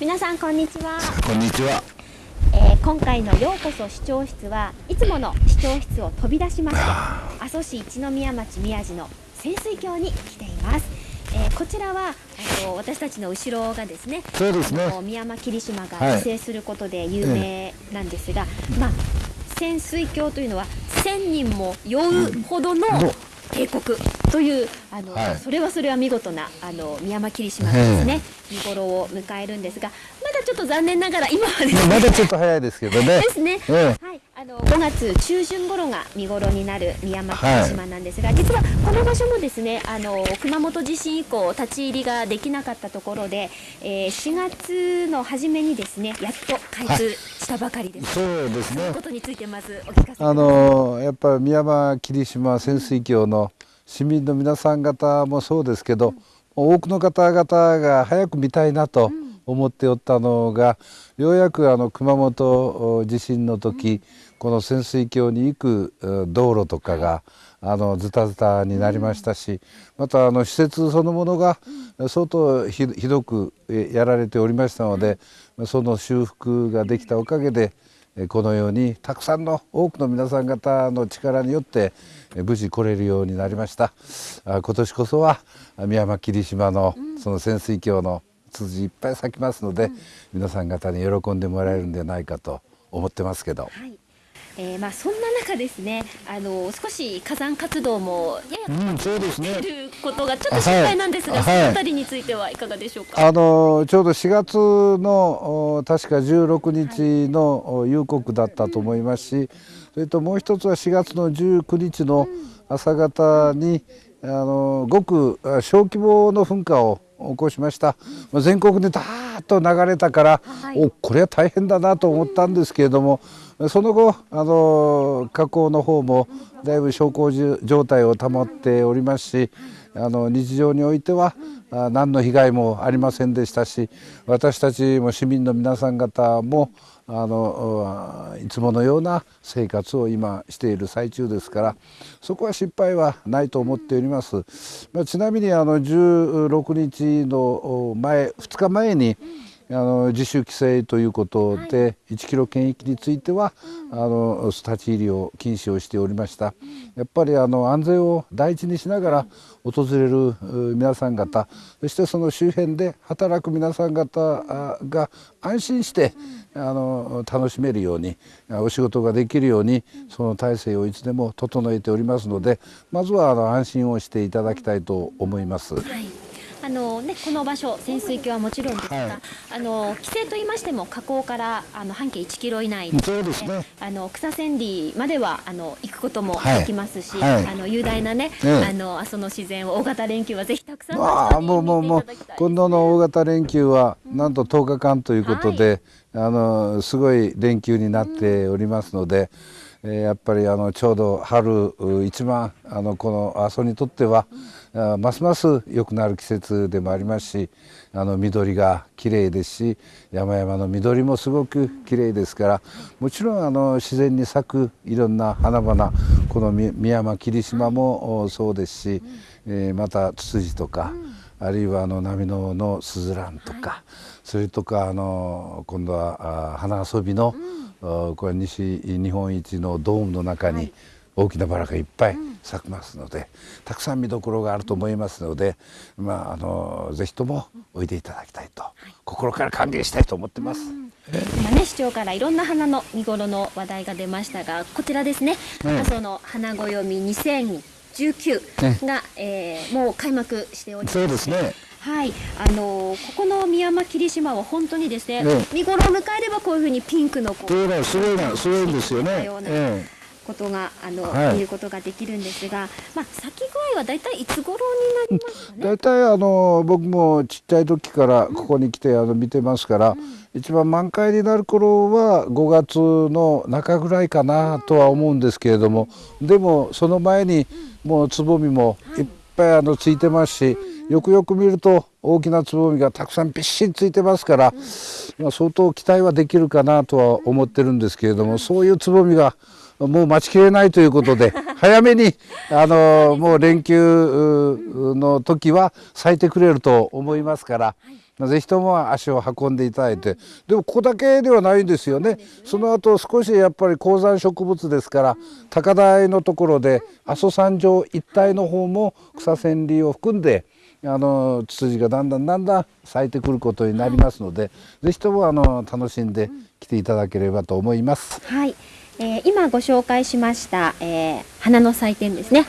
皆さんこんにちは、こんにちは。えー今回のようこそ視聴室はいつもの視聴室を飛び出しまして阿蘇市一宮町宮地の潜水峡に来ています、えーこちらはあの私たちの後ろがですねそうですね。宮間霧島がはい。自生することで有名なんですが、まあ潜水峡というのは1000人も酔うほどのの渓谷というあの、はいそれはそれは見事なあの宮間霧島がですね、見頃を迎えるんですがまだちょっと残念ながら今はですねまだちょっと早いですけどねで。すね。えはい、あの5月中旬頃が見頃になる宮間霧島なんですが、実はこの場所もですね、あの熊本地震以降立ち入りができなかったところで、えー4月の初めにですね、やっと開通したばかりです。そうですねこ。とについてまずお聞かせください。あのやっぱり宮間霧島潜水峡の市民の皆さん方もそうですけど、多くの方々が早く見たいなと思っておったのが、ようやくあの熊本地震の時、この潜水峡に行く道路とかが、あのズタズタになりましたし、またあの施設そのものが相当ひどくやられておりましたので、その修復ができたおかげでこのようにたくさんの多くの皆さん方の力によってえー無事来れるようになりました。あ今年こそはあ宮間霧島のその潜水峡のツツジいっぱい咲きますので、皆さん方に喜んでもらえるんではないかと思ってますけど。はい。えーまあそんな中ですね、あの少し火山活動もややうんそうですね。ということがちょっと心配なんですが、はい。そのあたりについてはいかがでしょうか？あのちょうど4月のお確か16日のお夕刻だったと思いますしそれともう一つは4月の19日の朝方にあのごくあ小規模の噴火を起こしました、まあ全国でダーッと流れたから、はい。おこれは大変だなと思ったんですけれどもその後あの火口の方もだいぶ小康状態を保っておりますしあの日常においては何の被害もありませんでしたし私たちも市民の皆さん方もあのいつものような生活を今している最中ですからそこは失敗はないと思っております。ちなみにあの16日の前2日前にあの自主規制ということで、1キロ圏域については、あの立ち入りを禁止をしておりました。やっぱりあの安全を第一にしながら訪れるう皆さん方、そしてその周辺で働く皆さん方あが安心してあの楽しめるようにあお仕事ができるようにその体制をいつでも整えておりますので、まずはあの安心をしていただきたいと思います。はい。あのね、この場所潜水峡はもちろんですが、はい。あの規制と言いましても河口からあの半径1キロ以内でそうですね。あの草千里まではあの行くこともはい。できますし、はい。あの雄大なね、ええ。あの阿蘇の自然を大型連休はぜひたくさんのあもうもうもう今度の大型連休はなんと10日間ということで、あのすごい連休になっておりますので、えーやっぱりあのちょうど春う一番あのこの阿蘇にとっては、あますます良くなる季節でもありますしあの緑が綺麗ですし山々の緑もすごく綺麗ですからもちろんあの自然に咲くいろんな花々このみ宮間霧島もおそうですし、えーまたツツジとか、あるいはあの波ののスズランとか、それとかあの今度はあ花遊びの、あこれは西日本一のドームの中に大きなバラがいっぱい咲きますので、たくさん見どころがあると思いますので、まああのぜひともおいでいただきたいと、心から歓迎したいと思ってます。今ね市長からいろんな花の見頃の話題が出ましたがこちらですね、うん。阿蘇の花暦2019が、えーもう開幕しております。そうですね。はい、あのーここの宮間霧島は本当にですね、ね。見頃を迎えればこういうふうにピンクのこうそうだすごいなす。ごいんですよね。よう。なえことがあの、はい。見ることができるんですが、まあ咲き具合はだいたいいつ頃になりますかね？え大体あの僕もちっちゃい時からここに来てあの見てますから、一番満開になる頃は5月の中ぐらいかなとは思うんですけれども、でもその前にもうつぼみもい。っぱいあのついてますし、よくよく見ると大きなつぼみがたくさんびっしりついてますから、まあ、相当期待はできるかなとは思ってるんですけれども、そういうつぼみがもう待ちきれないということで 早めにあのもう連休うの時は咲いてくれると思いますからぜひとも足を運んでいただいて。でもここだけではないんですよね。その後少しやっぱり高山植物ですから高台のところで阿蘇山上一帯の方も草千里を含んであのツツジがだんだんだんだん咲いてくることになりますので、ぜひともあの楽しんで来ていただければと思います。はい、えー今ご紹介しました、えー花の祭典ですね。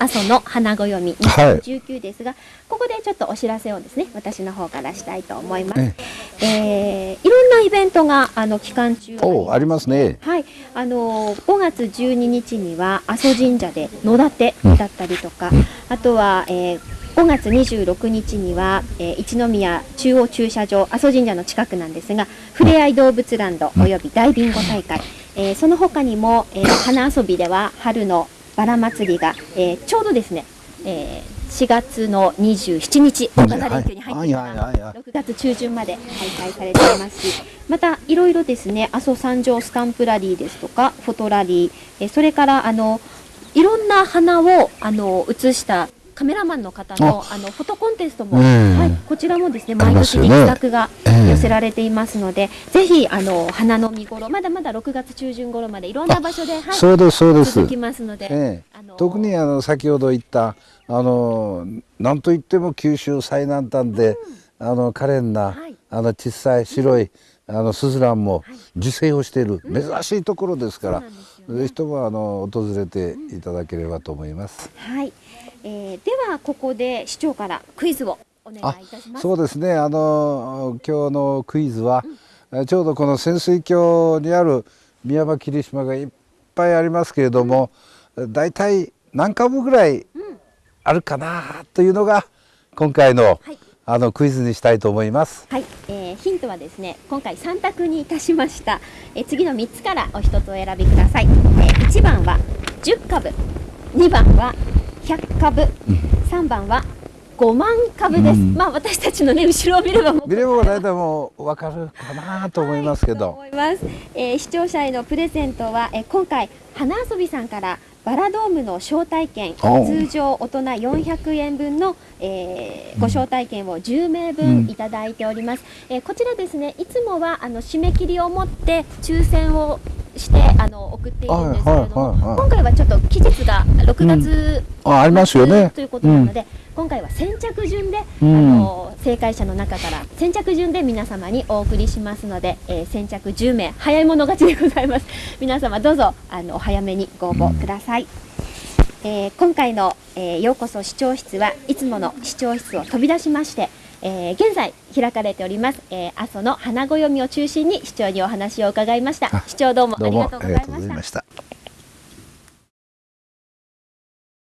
阿蘇の花暦はい。2019ですが、ここでちょっとお知らせをですね、私の方からしたいと思います。ええーいろんなイベントがあの期間中。おありますね。はい、あの5月12日には阿蘇神社で野立てだったりとか、あとは、えー5月26日には、えー一宮中央駐車場阿蘇神社の近くなんですがふれあい動物ランドおよび大ビンゴ大会、えーその他にも、えー花遊びでは春のバラ祭りが、えーちょうどですね、えー4月の27日大型連休に入っていはいはいはいはい。6月中旬まで開催されています。しまたいろいろですね阿蘇山上スタンプラリーですとかフォトラリーえーそれからあのいろんな花をあの写したカメラマンの方のあのフォトコンテストも、うんはい、こちらもですね毎年に企画がええ。寄せられていますので、ぜひあの花の見頃まだまだ6月中旬頃までいろんな場所で、はい、そうですそうです。続きますので、ええ。あの特にあの先ほど言ったあのなんといっても九州最南端で、あの可憐な、はい。あの小さい白い、あのスズランも受精をしている、珍しいところですから、ぜひともあの訪れていただければと思います。はい、えーではここで市長からクイズをお願いいたします。そうですね。あの今日のクイズは、えちょうどこの潜水峡にある宮間霧島がいっぱいありますけれども、だいたい何株ぐらいあるかなというのが今回の,、はい。あのクイズにしたいと思います。はい、えーヒントはですね今回3択にいたしました、えー次の3つからお一つお選びください、えー1番は10株2番は100株、3番は5万株です、うん。まあ私たちのね後ろを見ればもう見れば大体もうわかるかなと思いますけとど、思います、えー視聴者へのプレゼントは、えー今回花遊びさんからバラドームの招待券通常大人400円分の、えーご招待券を10名うん。分いただいております、えーこちらですねいつもはあの締め切りをもって抽選をしてあの送っているんですけれども、はいはいはいはい今回はちょっと期日が6月、あありますよね。ということなので、今回は先着順で、うん。あの正解者の中から先着順で皆様にお送りしますので、えー先着10名早い者勝ちでございます。皆様どうぞあのお早めにご応募ください、えー今回の、えーようこそ視聴室はいつもの視聴室を飛び出しまして、えー現在開かれております、えー阿蘇の花暦を中心に市長にお話を伺いました。あ市長どうもありがとうございました。